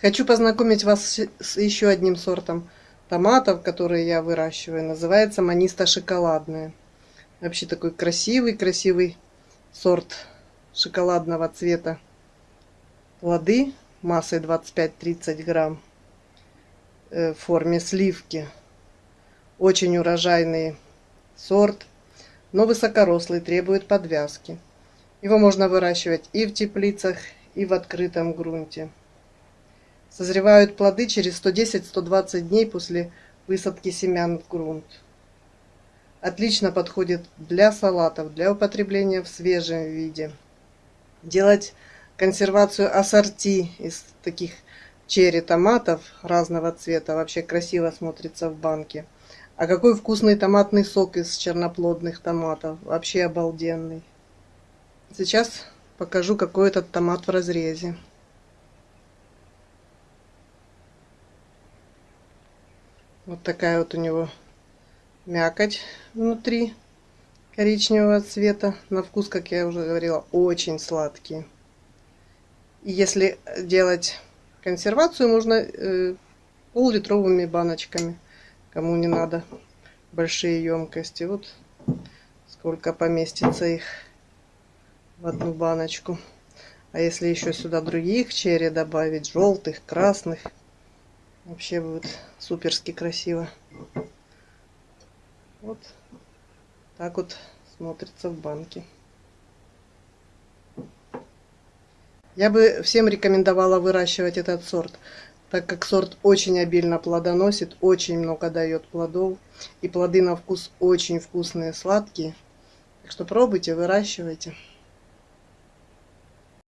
Хочу познакомить вас с еще одним сортом томатов, которые я выращиваю. Называется маниста шоколадная. Вообще такой красивый-красивый сорт шоколадного цвета плоды массой 25-30 грамм э, в форме сливки. Очень урожайный сорт, но высокорослый, требует подвязки. Его можно выращивать и в теплицах, и в открытом грунте. Созревают плоды через 110-120 дней после высадки семян в грунт. Отлично подходит для салатов, для употребления в свежем виде. Делать консервацию ассорти из таких черри томатов разного цвета вообще красиво смотрится в банке. А какой вкусный томатный сок из черноплодных томатов. Вообще обалденный. Сейчас покажу, какой этот томат в разрезе. Вот такая вот у него мякоть внутри коричневого цвета. На вкус, как я уже говорила, очень сладкий. И если делать консервацию, можно э, пол-литровыми баночками, кому не надо большие емкости. Вот сколько поместится их в одну баночку. А если еще сюда других черри добавить, желтых, красных, вообще будет суперски красиво. Вот так вот смотрится в банке. Я бы всем рекомендовала выращивать этот сорт, так как сорт очень обильно плодоносит, очень много дает плодов. И плоды на вкус очень вкусные, сладкие. Так что пробуйте, выращивайте.